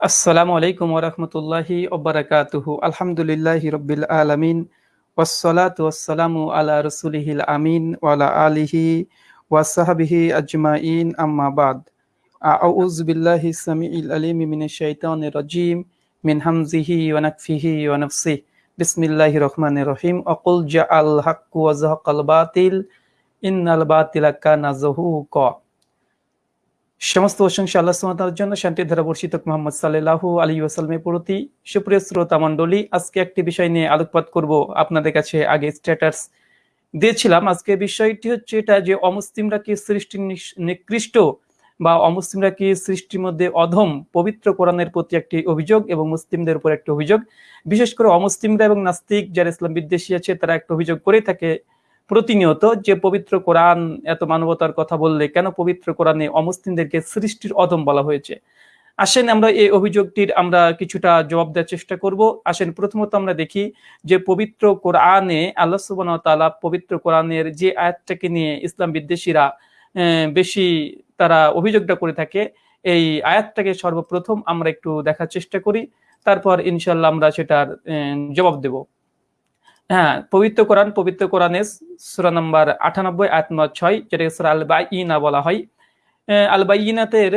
আসসালামু আলাইকুম ওরহমতুল্লাহি ওবরাকাতুহু আলহামদুলিল্লাহি রব্বিল আলামিন। ওয়াসসালাতু ওয়াসসালামু আলা রাসূলিহিল আমিন ওয়ালা আলিহি ওয়াসাহাবিহি আজমাইন। আম্মা বাদ। আউযু বিল্লাহি সামিউল আলিম মিনাশ শাইতানির রাজিম মিন হামজিহি ওয়া নাকফিহি ওয়া নাফসিহি। বিসমিল্লাহির রহমানির রহিম। অকুল জাআল হাক্কু ওয়া যাহাকাল বাতিল। ইন্নাল বাতিলা কানা যাহুকা সমস্ত প্রশংসা আল্লাহ সুমাতার জন্য। শান্তির ধারা বর্ষিত মোহাম্মদ সাল্লাহ আলী ওয়াসালমের প্রতি সুপ্রিয় শ্রোতা মণ্ডলী, আজকে একটি বিষয় নিয়ে আলোকপাত করব আপনাদের কাছে আগে স্ট্যাটাস দিয়েছিলাম। আজকে বিষয়টি হচ্ছে এটা যে অমুসলিমরা কি সৃষ্টি নিকৃষ্ট বা অমুসলিমরা কি সৃষ্টির মধ্যে অধম পবিত্র কোরআনের প্রতি একটি অভিযোগ এবং মুসলিমদের উপর একটি অভিযোগ? বিশেষ করে অমুসলিমরা এবং নাস্তিক যারা ইসলাম বিদ্বেষী আছে, তারা একটা অভিযোগ করে থাকে প্রতিনিয়ত যে পবিত্র কোরআন, এত মানবতার কথা বললে কেন পবিত্র কোরআনে অমুসলিমদেরকে সৃষ্টির অদম বলা হয়েছে? আসেন আমরা এই অভিযোগটির আমরা কিছুটা জবাব দেওয়ার চেষ্টা করব। আসেন প্রথমত আমরা দেখি যে পবিত্র কোরআনে আল্লাহ সুবান তালা পবিত্র কোরআনের যে আয়াতটাকে নিয়ে ইসলাম বিদ্বেষীরা বেশি তারা অভিযোগটা করে থাকে, এই আয়াতটাকে সর্বপ্রথম আমরা একটু দেখার চেষ্টা করি। তারপর ইনশাল্লাহ আমরা সেটার জবাব দেব। হ্যাঁ পবিত্র কোরআন, পবিত্র কোরআনে সুরা নম্বর আটানব্বই, আয়াত নম্বর ছয়, যেটাকে সুরা আল ইনা বলা হয়। আল বাইনাতের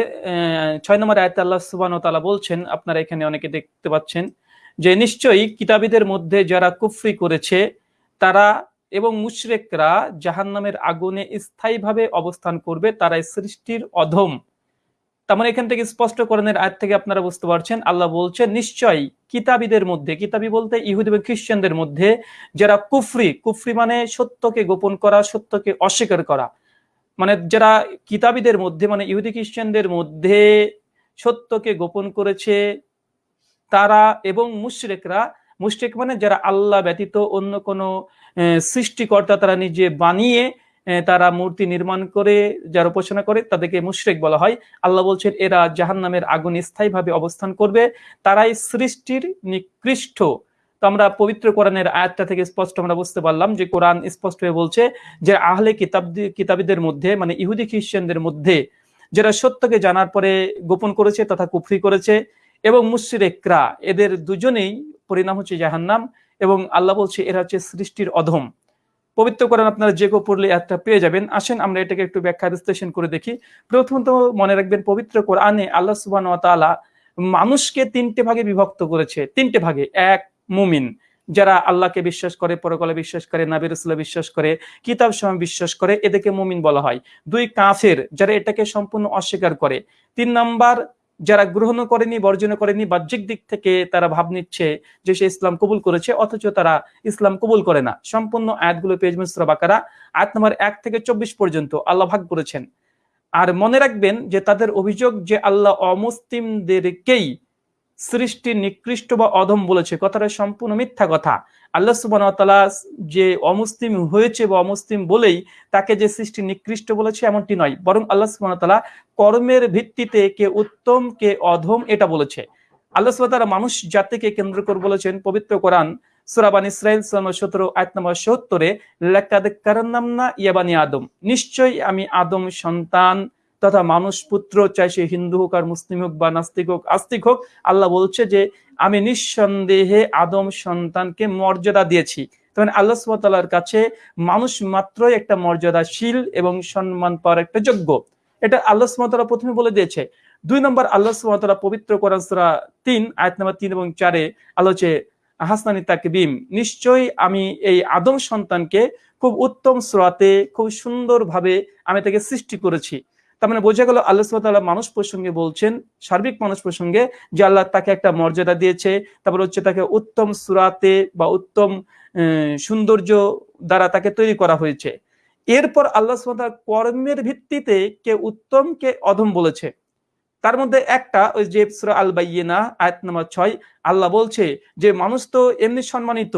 ছয় নম্বর আয়াত আল্লাহ সুবান তালা বলছেন, আপনারা এখানে অনেকে দেখতে পাচ্ছেন, যে নিশ্চয়ই কিতাবীদের মধ্যে যারা কুফরি করেছে, তারা এবং মুশরেকরা জাহান্নামের আগুনে স্থায়ীভাবে অবস্থান করবে তারা সৃষ্টির অধম। তার মানে এখান থেকে স্পষ্ট স্পষ্টকরণের আয় থেকে আপনারা বুঝতে পারছেন, আল্লাহ বলছেন, নিশ্চয়ই কিতাবীদের মধ্যে, কিতাবি বলতে ইহুদ এবং খ্রিস্টানদের মধ্যে যারা কুফরি কুফরি মানে সত্যকে গোপন করা, সত্যকে অস্বীকার করা। মানে যারা কিতাবীদের মধ্যে মানে ইহুদি খ্রিস্টানদের মধ্যে সত্যকে গোপন করেছে, তারা এবং মুশরেকরা, মুশরেক মানে যারা আল্লাহ ব্যতীত অন্য কোনো সৃষ্টিকর্তা তারা নিজে বানিয়ে তারা মূর্তি নির্মাণ করে, যার উপাসনা করে, তাদেরকে মুশরেক বলা হয়। আল্লাহ বলছেন, এরা জাহান নামের আগুন স্থায়ীভাবে অবস্থান করবে। তারাই সৃষ্টির নিকৃষ্ট। তো আমরা পবিত্র কোরআনের আয়াতটা থেকে স্পষ্ট আমরা বুঝতে পারলাম যে কোরআন স্পষ্ট হয়ে বলছে যে আহলে কিতাব, কিতাবীদের মধ্যে মানে ইহুদি খ্রিস্টানদের মধ্যে, যারা সত্যকে জানার পরে গোপন করেছে তথা কুফরি করেছে এবং মুশরেকরা, এদের দুজনেই, পরিণাম হচ্ছে জাহান্নাম এবং আল্লাহ বলছে, এরা হচ্ছে সৃষ্টির অধম। পবিত্র করেন আপনারা যে কেউ পড়লে একটা পেয়ে যাবেন। আসেন, আমরা এটাকে একটু ব্যাখ্যা বিশ্লেষণ করে দেখি। প্রথমত মনে রাখবেন, পবিত্র কোরআনে আল্লাহ তালা মানুষকে তিনটে ভাগে বিভক্ত করেছে। তিনটে ভাগে। এক, মুমিন। যারা আল্লাহকে বিশ্বাস করে, পরকলে বিশ্বাস করে নাবির বিশ্বাস করে, কিতাব সময় বিশ্বাস করে, এদেরকে মুমিন বলা হয়। দুই, কাফের। যারা এটাকে সম্পূর্ণ অস্বীকার করে। তিন, নাম্বার যারা গ্রহণ করেনি বর্জন করেনি, বাহ্যিক দিক থেকে তারা ভাব নিচ্ছে যে সে ইসলাম কবুল করেছে, অথচ তারা ইসলাম কবুল করে না। সম্পূর্ণ আয়াতগুলো পেজ মিশ্র বাকারা, আয়াত নম্বর এক থেকে চব্বিশ পর্যন্ত। আল্লাহ ভাগ করেছেন। আর মনে রাখবেন যে তাদের অভিযোগ যে আল্লাহ অমুসলিমদেরকেই সৃষ্টি নিকৃষ্ট বা অধম বলেছে। কথাটা সম্পূর্ণ মিথ্যা কথা। আল্লাহ সুবান যে অমুসলিম হয়েছে বা অমুসলিম বলেই তাকে যে সৃষ্টি নিকৃষ্ট বলেছে এমনটি নয়। বরং আল্লাহ সুবান কর্মের ভিত্তিতে কে উত্তম, কে অধম এটা বলেছে। আল্লাহ সুবাহ মানুষ জাতিকে কেন্দ্র করে বলেছেন, পবিত্র কোরআন সুরাবান ইসরায়েল সতেরো, আয়াত নম্বর সত্তরে লেখাদের কারণ নাম না ইয়াবানি আদম। নিশ্চয়ই আমি আদম সন্তান তথা মানুষ পুত্র চাই সে হিন্দু হোক আর মুসলিম হোক বা নাস্তিক হোক, আস্তিক হোক, আল্লাহ বলছে যে আমি নিঃসন্দেহে আদম সন্তানকে মর্যাদা দিয়েছি। তখন আল্লাহ সুবাতার কাছে মানুষ মাত্রই একটা মর্যাদাশীল এবং সম্মান পাওয়ার একটা যোগ্য। এটা আল্লাহ সুমতলা প্রথমে বলে দিয়েছে। দুই নম্বর, আল্লাহ সুমতলা পবিত্র করান সুরা তিন, আয়াত নম্বর তিন এবং চারে আলোচে হাসনানি তাকবিম, নিশ্চয়ই আমি এই আদম সন্তানকে খুব উত্তম স্রোতে খুব সুন্দরভাবে আমি তাকে সৃষ্টি করেছি। তার মানে বোঝা গেল আল্লাহ সুবাহ মানুষ প্রসঙ্গে বলছেন, সার্বিক মানুষ প্রসঙ্গে, যে আল্লাহ তাকে একটা মর্যাদা দিয়েছে, তারপর হচ্ছে তাকে উত্তম সুরাতে বা উত্তম সৌন্দর্য দ্বারা তাকে তৈরি করা হয়েছে। এরপর আল্লাহ সুবাহ কর্মের ভিত্তিতে কে উত্তম, কে অধম বলেছে। তার মধ্যে একটা, ওই যে সুরা আল বাইনা আয়াত নম্বর ছয়, আল্লাহ বলছে যে, মানুষ তো এমনি সম্মানিত,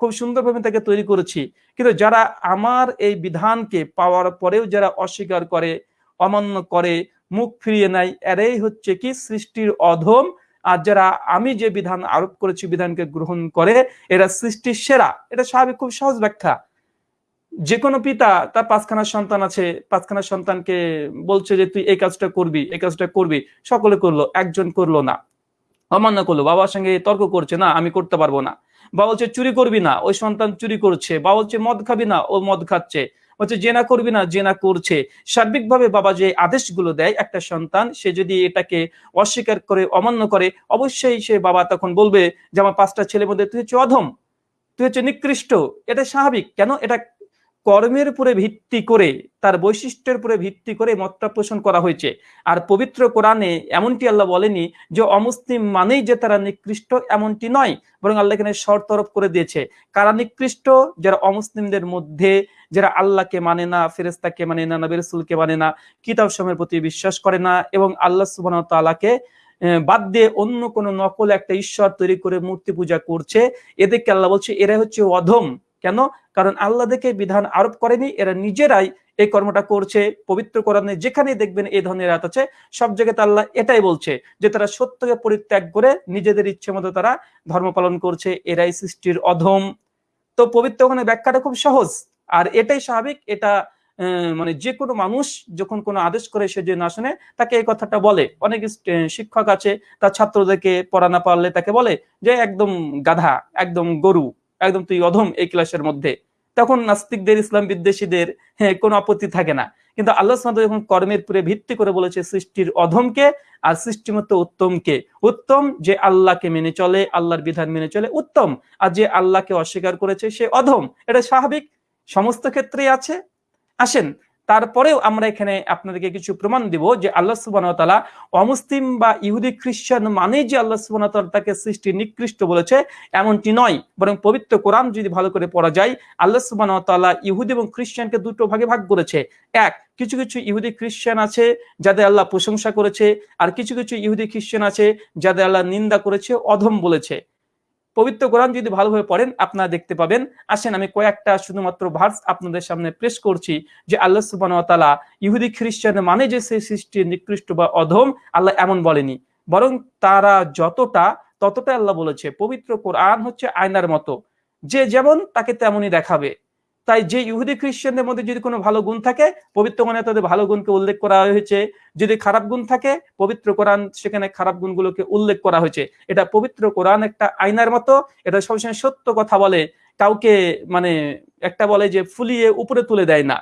খুব সুন্দরভাবে তাকে তৈরি করেছি। কিন্তু যারা আমার এই বিধানকে পাওয়ার পরেও যারা অস্বীকার করে অমান্য করে মুখ ফিরিয়ে নেয়। এরাই হচ্ছে কি সৃষ্টির অধম। আর যারা আমি যে বিধান আরোপ করেছি, বিধানকে গ্রহণ করে, এরা সৃষ্টির সেরা। এটা স্বাভাবিক, খুব সহজ ব্যাখ্যা। যে কোনো পিতা, তার পাঁচখানা সন্তান আছে। পাঁচখানা সন্তানকে বলছে যে, তুই এই কাজটা করবি, এই কাজটা করবি। সকলে করল, একজন করল না। অমান্য করল। বাবার সঙ্গে তর্ক করছে, না, আমি করতে পারব না। বা বলছে, চুরি করবি না। ওই সন্তান চুরি করছে। বা বলছে, মদ খাবি না। ও মদ খাচ্ছে। বলছে জেনা করবি না জেনা করছে। সার্বিকভাবে বাবা যে আদেশগুলো দেয়, একটা সন্তান, সে যদি এটাকে অস্বীকার করে, অমান্য করে, অবশ্যই সে বাবা তখন বলবে যে, আমার পাঁচটা ছেলের মধ্যে তুই হচ্ছে অধম, তুই হচ্ছে নিকৃষ্ট। এটা স্বাভাবিক। কেন? এটা কর্মের উপরে ভিত্তি করে, তার বৈশিষ্ট্যের উপরে ভিত্তি করে মতটা পোষণ করা হয়েছে। আর পবিত্র কোরআনে এমনটি আল্লাহ বলেনি যে অমুসলিম মানেই যে তারা নিকৃষ্ট এমনটি নয়, বরং আল্লাহ এখানে শর্ত তরফ করে দিয়েছে। কারা নিকৃষ্ট? যারা অমুসলিমদের মধ্যে, যারা আল্লাহকে মানে না ফেরেস্তাকে মানে না, নবী রসুলকে মানে না কিতাব সময়ের প্রতি বিশ্বাস করে না এবং আল্লাহ সুবাহ তালাকে বাদ দিয়ে অন্য কোন নকল একটা ঈশ্বর তৈরি করে মূর্তি পূজা করছে, এদেরকে আল্লাহ বলছে এরা হচ্ছে অধম। কেন? কারণ আল্লাহ দেখে বিধান আরোপ করেনি, এরা নিজেরাই এই কর্মটা করছে, পবিত্র কোরআনে যেখানে দেখবেন এই ধরনের রাত আছে, সব জায়গাতে আল্লাহ এটাই বলছে যে তারা সত্যকে পরিত্যাগ করে নিজেদের ইচ্ছে মতো তারা ধর্ম পালন করছে, এরাই সৃষ্টির অধম। তো পবিত্র ওখানে ব্যাখ্যাটা খুব সহজ, আর এটাই স্বাভাবিক, এটা মানে যে কোনো মানুষ যখন কোনো আদেশ করে সে যে না শুনে, তাকে এই কথাটা বলে। অনেক শিক্ষক আছে, তার ছাত্রদেরকে পড়া না পারলে তাকে বলে যে, একদম গাধা, একদম গরু। একদম তুই অধম এই ক্লাসের মধ্যে। তখন নাস্তিকদের, ইসলাম বিদ্বেষীদের হ্যাঁ কোনো আপত্তি থাকে না। কিন্তু আল্লাহ যখন কর্মের পুরে ভিত্তি করে বলেছে সৃষ্টির অধমকে আর সৃষ্টি মতো উত্তমকে, উত্তম যে আল্লাহকে মেনে চলে, আল্লাহর বিধান মেনে চলে, উত্তম। আর যে আল্লাহকে অস্বীকার করেছে সে অধম। এটা স্বাভাবিক। সমস্ত ক্ষেত্রেই আছে। আসেন তারপরেও আমরা এখানে আপনাদেরকে কিছু প্রমাণ দিব যে আল্লাহ সুবাহ তালা অমুসলিম বা ইহুদি খ্রিস্টান মানে যে আল্লাহ সুবাহ তাকে সৃষ্টি নিকৃষ্ট বলেছে এমনটি নয়। বরং পবিত্র কোরআন যদি ভালো করে পড়া যায়, আল্লাহ সুবাহ ইহুদি এবং খ্রিস্টানকে দুটো ভাগে ভাগ করেছে। এক, কিছু কিছু ইহুদি খ্রিস্টান আছে যাদের আল্লাহ প্রশংসা করেছে, আর কিছু কিছু ইহুদি খ্রিস্টান আছে যাদের আল্লাহ নিন্দা করেছে, অধম বলেছে। পবিত্র কোরআন যদি ভালোভাবে পড়েন, আপনারা দেখতে পাবেন। আসেন, আমি কয়েকটা শুধুমাত্র ভার্স আপনাদের সামনে পেশ করছি যে আল্লাহ সুবাহতালা ইহুদি খ্রিস্টান মানে যে সেই সৃষ্টির নিকৃষ্ট বা অধম আল্লাহ এমন বলেনি। বরং তারা যতটা ততটা আল্লাহ বলেছে। পবিত্র কোরআন হচ্ছে আয়নার মতো। যে যেমন তাকে তেমনই দেখাবে। তাই যে ইহুদি খ্রিস্টানদের মধ্যে যদি কোনো ভালো গুণ থাকে, পবিত্র কোরআনে তাদের ভালো গুণকে উল্লেখ করা হয়েছে। যদি খারাপ গুণ থাকে, পবিত্র কোরআন, সেখানে খারাপ গুণগুলোকে উল্লেখ করা হয়েছে। এটা পবিত্র কোরআন একটা আয়নার মতো, এটা সবসময় সত্য কথা বলে। কাউকে মানে একটা বলে যে ফুলিয়ে উপরে তুলে দেয় না।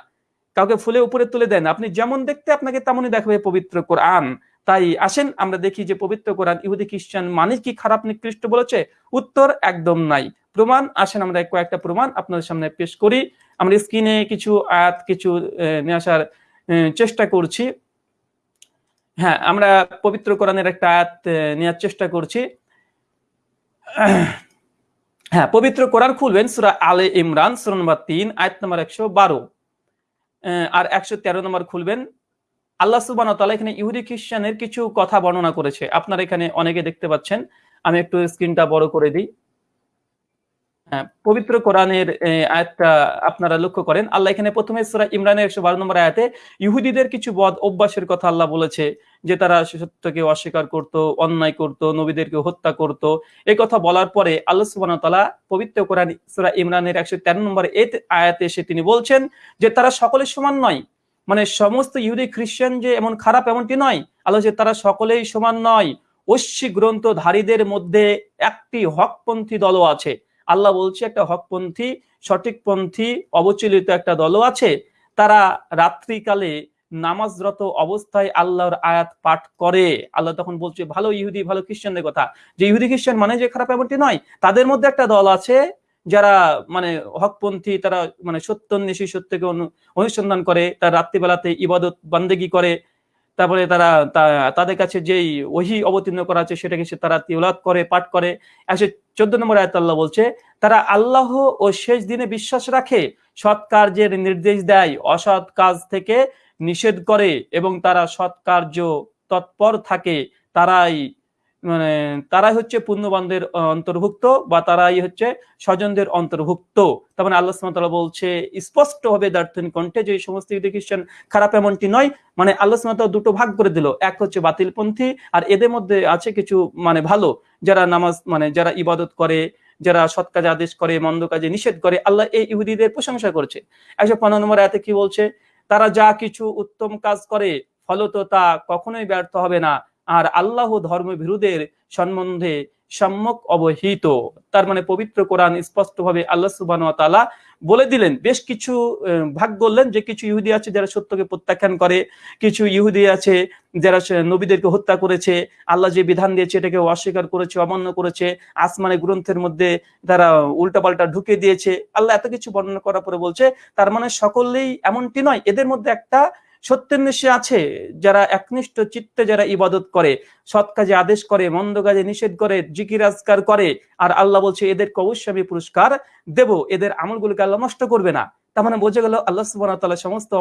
কাউকে ফুলে উপরে তুলে দেয় না। আপনি যেমন দেখতে, আপনাকে তেমনই দেখাবে পবিত্র কোরআন। তাই আসেন, আমরা দেখি যে পবিত্র কোরআন ইহুদি খ্রিস্টান মানে কি খারাপ নিকৃষ্ট বলেছে? উত্তর একদম নাই। প্রমাণ, আসেন, আমরা কয়েকটা প্রমাণ আপনাদের সামনে পেশ করি। আমরা স্ক্রিনে কিছু আয়াত, কিছু নিয়ে আসার চেষ্টা করছি। হ্যাঁ আমরা পবিত্র কোরআনের একটা আয়াত নেওয়ার চেষ্টা করছি। হ্যাঁ পবিত্র কোরআন খুলবেন, সুরা আলে ইমরান, সুরা নম্বর তিন, আয়াত নম্বর একশো বারো। আর একশো তেরো নম্বর খুলবেন। আল্লাহ সুবান তালা এখানে ইহুদি খ্রিস্টানের কিছু কথা বর্ণনা করেছে। আপনারা এখানে অনেকে দেখতে পাচ্ছেন। আমি একটু স্ক্রিনটা বড় করে দিই। হ্যাঁ, পবিত্র কোরআনের আয়াতটা আপনারা লক্ষ্য করেন। আল্লাহ এখানে প্রথমে সুরা ইমরানের একশো বারো নম্বর আয়াতে ইহুদিদের কিছু বদ অভ্যাসের কথা আল্লাহ বলেছে যে তারা সত্যকে অস্বীকার করত অন্যায় করত নবীদেরকে হত্যা করত। এই কথা বলার পরে আল্লাহ সুবান তালা পবিত্র কোরআন সুরা ইমরানের একশো তেরো নম্বর এই আয়াতে এসে তিনি বলছেন যে তারা সকলে সমান নয়। মানে সমস্ত ইহুদি খ্রিস্টান যে এমন খারাপ এমনটি নয়, আল্লাহ যে তারা সকলেই সমান নয়। ঐশ্বী গ্রন্থধারীদের মধ্যে একটি হকপন্থী দলও আছে। আল্লাহ বলছে একটা হকপন্থী সঠিকপন্থী অবচলিত একটা দলও আছে। তারা রাত্রিকালে নামাজরত অবস্থায় আল্লাহর আয়াত পাঠ করে। আল্লাহ তখন বলছে, ভালো ইহুদি, ভালো খ্রিস্টানদের কথা। যে ইহুদি খ্রিস্টান মানে যে খারাপ এমনটি নয়, তাদের মধ্যে একটা দল আছে যারা মানে হকপন্থী, তারা মানে সত্যান্বেষী, সত্যকে অনুসন্ধান করে, তার রাত্রিবেলাতে ইবাদত বান্দেগি করে, তারপরে তারা তাদের কাছে যেই ওহি অবতীর্ণ করা আছে, সেটাকে সে তারা তিউলাত করে, পাঠ করে। একশো চোদ্দ নম্বর আয়াত আল্লাহ বলছে, তারা আল্লাহ ও শেষ দিনে বিশ্বাস রাখে, সৎ কার্যের নির্দেশ দেয়, অসৎ কাজ থেকে নিষেধ করে এবং তারা সৎ কার্য তৎপর থাকে, তারাই মানে তারাই হচ্ছে পুণ্যবানদের অন্তর্ভুক্ত বা তারাই হচ্ছে স্বজনদের অন্তর্ভুক্ত। তার মানে আল্লাহ সুমতাল্লাহ বলছে স্পষ্ট হবে দার্থনিক কণ্ঠে যে সমস্ত ইহুদি খ্রিস্টান খারাপ এমনটি নয় মানে আল্লাহ সুমতাল্লাহ দুটো ভাগ করে দিল। এক হচ্ছে বাতিলপন্থী আর এদের মধ্যে আছে কিছু মানে ভালো, যারা নামাজ মানে যারা ইবাদত করে, যারা সৎ কাজে আদেশ করে, মন্দ কাজে নিষেধ করে, আল্লাহ এই ইহুদিদের প্রশংসা করছে। একশো পনেরো নম্বর এতে কি বলছে? তারা যা কিছু উত্তম কাজ করে, ফলত তা কখনোই ব্যর্থ হবে না। আর আল্লাহ ধর্মবিরোধের সম্বন্ধে সম্যক অবহিত। তার মানে পবিত্র কোরআন স্পষ্টভাবে আল্লাহ সুবাহ বলে দিলেন, বেশ কিছু ভাগ বললেন যে কিছু ইহুদি আছে যারা সত্যকে প্রত্যাখ্যান করে, কিছু ইহুদি আছে যারা নবীদেরকে হত্যা করেছে, আল্লাহ যে বিধান দিয়েছে এটাকে অস্বীকার করেছে, অমান্য করেছে, আসমানে গ্রন্থের মধ্যে তারা উল্টাপাল্টা ঢুকে দিয়েছে। আল্লাহ এত কিছু বর্ণনা করার পরে বলছে, তার মানে সকলেই এমনটি নয়। এদের মধ্যে একটা সত্যের নেশে আছে, যারা একনিষ্ঠ চিত্তে যারা ইবাদত করে, সৎ কাজে আদেশ করে, মন্দ কাজে নিষেধ করে জিকিরাজকার করে, আর আল্লাহ বলছে, এদেরকে অবশ্যই আমি পুরস্কার দেব। এদের আমলগুলোকে আল্লাহ নষ্ট করবে না। তার মানে বোঝা গেল, আল্লাহ সুবাহ সমস্ত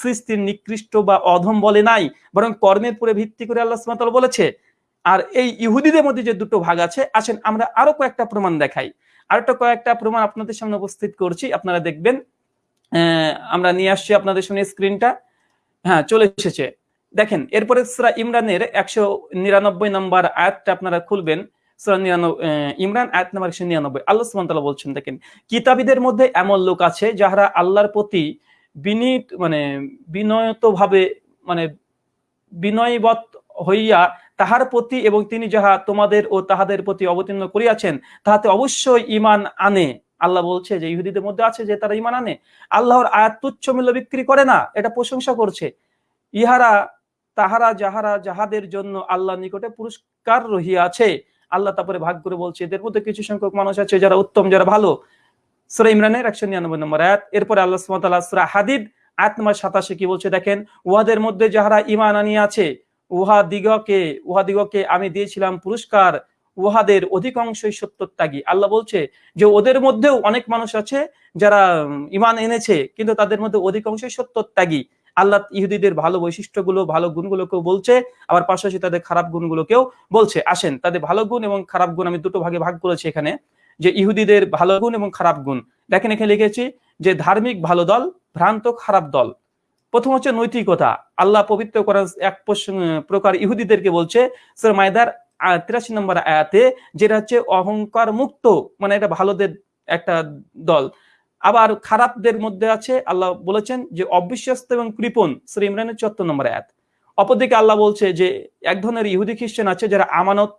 সৃষ্টির নিকৃষ্ট বা অধম বলে নাই, বরং কর্মের পরে ভিত্তি করে আল্লাহ সুবাহ বলেছে। আর এই ইহুদিদের মধ্যে যে দুটো ভাগ আছে, আসেন আমরা আরও কয়েকটা প্রমাণ দেখাই। আরেকটা কয়েকটা প্রমাণ আপনাদের সামনে উপস্থিত করছি, আপনারা দেখবেন আমরা নিয়ে আসছি আপনাদের সামনে স্ক্রিনটা হ্যাঁ চলে এসেছে। দেখেন, এরপরে সুরা ইমরানের একশো নিরানব্বই নম্বর আয়াতটা আপনারা খুলবেন। ইমরান আয়াত নাম্বার একশো নিরানব্বই। আল্লাহ সুমতাল্লাহ বলছেন, দেখেন, কিতাবীদের মধ্যে এমন লোক আছে যাহারা আল্লাহর প্রতি বিনীত মানে বিনয়ত ভাবে মানে বিনয়বত হইয়া তাহার প্রতি এবং তিনি যাহা তোমাদের ও তাহাদের প্রতি অবতীর্ণ করিয়াছেন, তাহাতে অবশ্যই ইমান আনে। আল্লাহ বলছে যে ইহুদিদের মধ্যে আছে যে তারা ইমান আনে। আল্লাহর আয়াত তুচ্ছ মূল্য বিক্রি করে না, এটা প্রশংসা করছে। ইহারা, তাহারা, যাহারা, যাহাদের জন্য আল্লাহ নিকটে পুরস্কার রহিয়া আছে আল্লাহ তারপরে ভাগ করে বলছে, এদের মধ্যে কিছু সংখ্যক মানুষ আছে যারা উত্তম, যারা ভালো। সুরা ইমরানের একশো নিরানব্বই নম্বর আয়াত। এরপরে আল্লাহ সুমতাল্লাহ সুরা হাদিদ, আয়াত নম্বর সাতাশে কি বলছে দেখেন, উহাদের মধ্যে যাহারা ইমান আনিয়া আছে উহা দিগকে উহা দিগকে আমি দিয়েছিলাম পুরস্কার। উহাদের অধিকাংশই সত্যত্যাগী। আল্লাহ বলছে যে, ওদের মধ্যেও অনেক মানুষ আছে যারা ইমান এনেছে, কিন্তু তাদের মধ্যে অধিকাংশই সত্যত্যাগী। আল্লাহ ইহুদিদের ভালো বৈশিষ্ট্যগুলো, ভালো গুণগুলোকেও বলছে, আবার পাশাপাশি তাদের খারাপ গুণগুলোকেও বলছে। আসেন, তাদের ভালো গুণ এবং খারাপ গুণ আমি দুটো ভাগে ভাগ করেছি এখানে। যে, ইহুদিদের ভালো গুণ এবং খারাপ গুণ। দেখেন এখানে লিখেছি যে, ধার্মিক ভালো দল, ভ্রান্ত খারাপ দল। প্রথম হচ্ছে নৈতিকতা। আল্লাহ পবিত্র করার এক প্রকার ইহুদিদেরকে বলছে মায়দার তিরাশি নম্বর আয়াতে, যেটা হচ্ছে অহংকার মুক্ত মানে এটা ভালোদের একটা দল। আবার খারাপদের মধ্যে আছে, আল্লাহ বলেছেন যে অবিশ্বস্ত এবং কৃপন শ্রী ইমরানের চুয়াত্তর নম্বর আয়াত। অপরদিকে আল্লাহ বলছে যে এক ধরনের ইহুদি খ্রিস্টান আছে যারা আমানত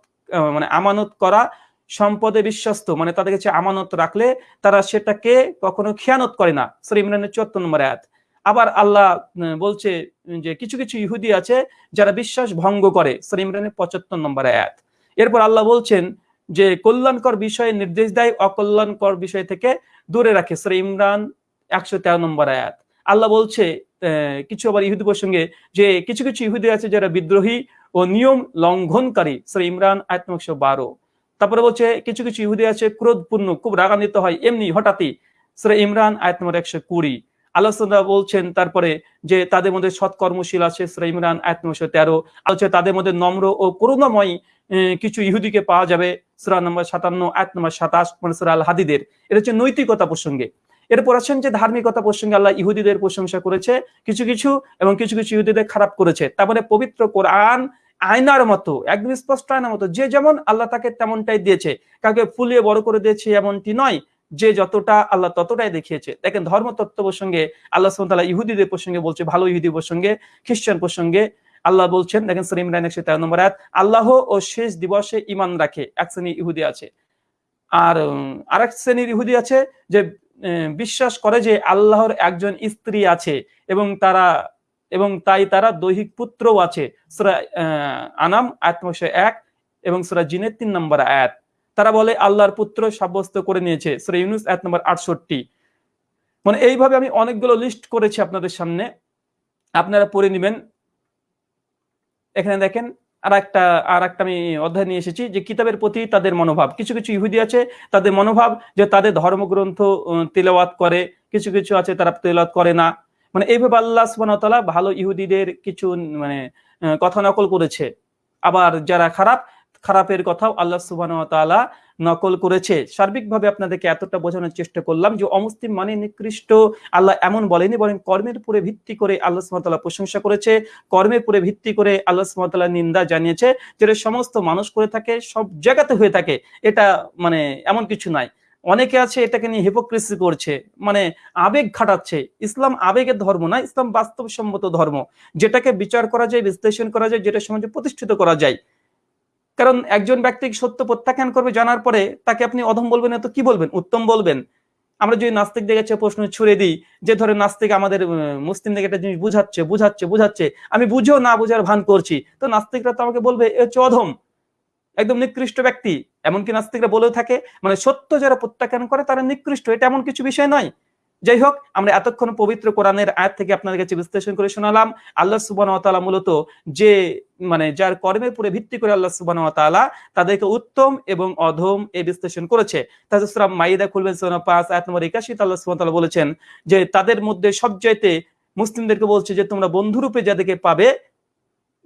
মানে আমানত করা সম্পদে বিশ্বস্ত মানে তাদের কাছে আমানত রাখলে তারা সেটাকে কখনো খেয়ানত করে না শ্রী ইমরানের চুয়াত্তর নম্বর আয়াত। আবার আল্লাহ বলছে যে কিছু কিছু ইহুদি আছে যারা বিশ্বাস ভঙ্গ করে। শ্রী ইমরানের পঁচাত্তর নম্বর আয়াত। এরপর আল্লাহ বলছেন যে কল্যাণকর বিষয়ে নির্দেশ দেয়, অকল্যাণকর বিষয় থেকে দূরে রাখে। শ্রী ইমরান একশো তেরো নম্বর আয়াত। আল্লাহ বলছে কিছু আবার ইহুদি প্রসঙ্গে যে কিছু কিছু ইহুদি আছে যারা বিদ্রোহী ও নিয়ম লঙ্ঘনকারী। শ্রী ইমরান আয়াত একশো বারো। তারপরে বলছে, কিছু কিছু ইহুদি আছে ক্রোধপূর্ণ, খুব রাগান্বিত হয়, এমনি হঠাৎই। শ্রী ইমরান আয়াত নম্বর একশো কুড়ি। আল্লাহ বলছেন, তারপরে যে তাদের মধ্যে সৎকর্মশীল আছে ইমরান, আয়াত নম্বর তেরো। আলোচনা তাদের মধ্যে নম্র ও করুণাময় কিছু ইহুদিকে পাওয়া যাবে সুরা নম্বর সাতান্ন এক নম্বর সাতাশ মানে সুরা আল হাদিদের এটা হচ্ছে নৈতিকতা প্রসঙ্গে। এরপর আছেন যে ধার্মিকতা প্রসঙ্গে আল্লাহ ইহুদিদের প্রশংসা করেছে, কিছু কিছু এবং কিছু কিছু ইহুদিদের খারাপ করেছে। তারপরে পবিত্র কোরআন আয়নার মতো, একদম স্পষ্ট আয়নার মতো, যে যেমন আল্লাহ তাকে তেমনটাই দিয়েছে। কাউকে ফুলিয়ে বড় করে দিয়েছে এমনটি নয় যে যতটা আল্লাহ ততটাই দেখিয়েছে। দেখেন ধর্মতত্ত্ব প্রসঙ্গে আল্লাহ সাল্লাহ ইহুদিদের প্রসঙ্গে বলছে, ভালো ইহুদি প্রসঙ্গে, খ্রিস্টান প্রসঙ্গে আল্লাহ বলছেন, দেখেন সরিম রান একশো তেরো নম্বর আয়াত, আল্লাহ ও শেষ দিবসে ইমান রাখে, এক শ্রেণি ইহুদি আছে। আর আরেক শ্রেণির ইহুদি আছে যে বিশ্বাস করে যে আল্লাহর একজন স্ত্রী আছে এবং তারা, এবং তাই তারা দৈহিক পুত্রও আছে। সুরা আনাম আয়াত এক এবং সুরা জিনের তিন নম্বর আয়াত। তারা বলে আল্লাহর পুত্র সাব্যস্ত করে নিয়েছে। ইউনুস আয়াত নম্বর আটষট্টি। মানে এইভাবে আমি অনেকগুলো লিস্ট করেছি আপনাদের সামনে। আপনারা পড়ে নেবেন। এখানে দেখেন আর একটা আর একটা আমি অধ্যায় নিয়ে এসেছি যে কিতাবের প্রতি তাদের মনোভাব। কিছু কিছু ইহুদি আছে, তাদের মনোভাব যে তাদের ধর্মগ্রন্থ তেলাওয়াত করে। কিছু কিছু আছে তারা তেলাওয়াত করে না। মানে এইভাবে আল্লাহ সুবাহতালা ভালো ইহুদিদের কিছু মানে কথা নকল করেছে। আবার যারা খারাপ খারাপের কথাও আল্লাহ তালা নকল করেছে। সার্বিকভাবে আপনাদেরকে এতটা বোঝানোর চেষ্টা করলাম যে অমুসলিম মানে নিকৃষ্ট। আল্লাহ এমন বলেনি বলেন কর্মের উপরে ভিত্তি করে আল্লাহ সুমতাল্লাহ প্রশংসা করেছে। কর্মের উপরে ভিত্তি করে আল্লাহ সুমতাল্লাহ নিন্দা জানিয়েছে, যেটা সমস্ত মানুষ করে থাকে, সব জায়গাতে হয়ে থাকে। এটা মানে এমন কিছু নাই। অনেকে আছে এটাকে নিয়ে হিপোক্রেসি করছে মানে আবেগ খাটাচ্ছে। ইসলাম আবেগের ধর্ম না, ইসলাম বাস্তবসম্মত ধর্ম। যেটাকে বিচার করা যায়, বিশ্লেষণ করা যায়, যেটা সমাজে প্রতিষ্ঠিত করা যায়। কারণ একজন ব্যক্তি সত্য প্রত্যাখ্যান করবে জানার পরে তাকে আপনি অধম বলবেন তো কি বলবেন? উত্তম বলবেন। আমরা যদি নাস্তিকদের কাছে প্রশ্ন ছুড়ে দিই, যে ধরে নাস্তিক আমাদের মুসলিমদের একটা জিনিস বুঝাচ্ছে বুঝাচ্ছে বুঝাচ্ছে, আমি বুঝেও না বুঝার ভান করছি, তো নাস্তিকরা তো আমাকে বলবে, এ হচ্ছে অধম। একদম নিকৃষ্ট ব্যক্তি। এমনকি নাস্তিকরা বলেও থাকে মানে সত্য যারা প্রত্যাখ্যান করে তারা নিকৃষ্ট, এটা এমন কিছু বিষয় নয়। যাই হোক আমরা এতক্ষণ পবিত্র কোরআনের আয়াত থেকে আপনাদের কাছে বিশ্লেষণ করে শোনালাম। আল্লাহ সুবান মূলত যে মানে যার কর্মের উপরে ভিত্তি করে আল্লাহ সুবান তাদেরকে উত্তম এবং অধম এ বিশ্লেষণ করেছে। তাজুসরাম মাইদা খুলবেন পাঁচ নম্বর একাশি আল্লাহ সুবান বলেছেন যে, তাদের মধ্যে সবচাইতে মুসলিমদেরকে বলছে যে, তোমরা বন্ধুরূপে যাদেরকে পাবে,